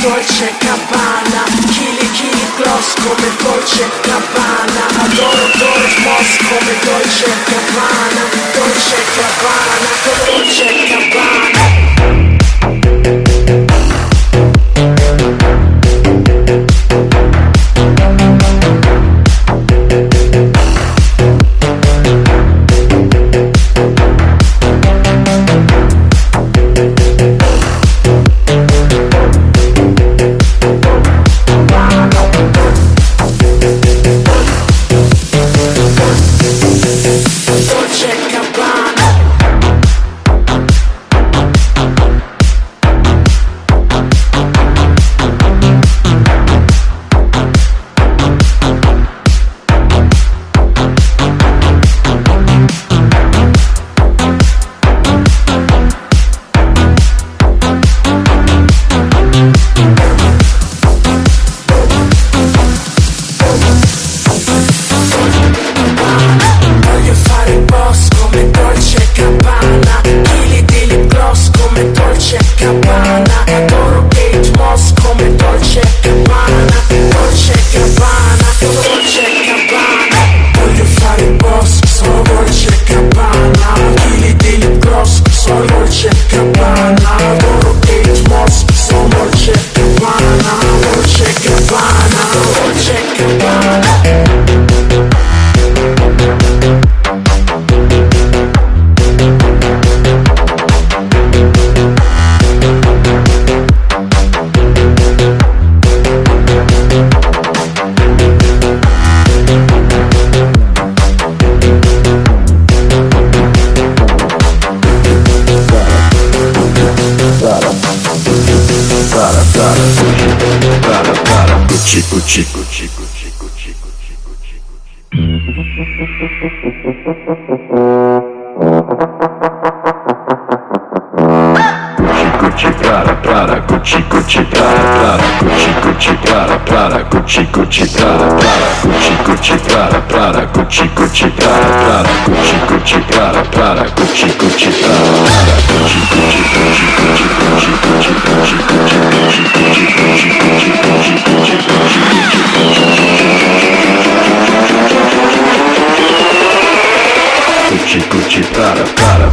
Dolce Gabbana Chili chili gloss come Dolce Gabbana Adoro Doris Moss come Dolce Gabbana Dolce Gucci, Gucci, Gucci, Gucci, Gucci, Gucci, Gucci, Gucci. Gucci, Gucci, Prada, Prada, Gucci, Gucci, Prada, Prada, Gucci, Gucci, Prada, Prada, Gucci, Gucci, Prada, Prada, Gucci, Gucci, Prada, Prada, Gucci, Gucci, Prada, Prada, Gucci, Gucci, Prada, Prada, Gucci, Gucci, Prada, Prada, Gucci, și cu citară, tară.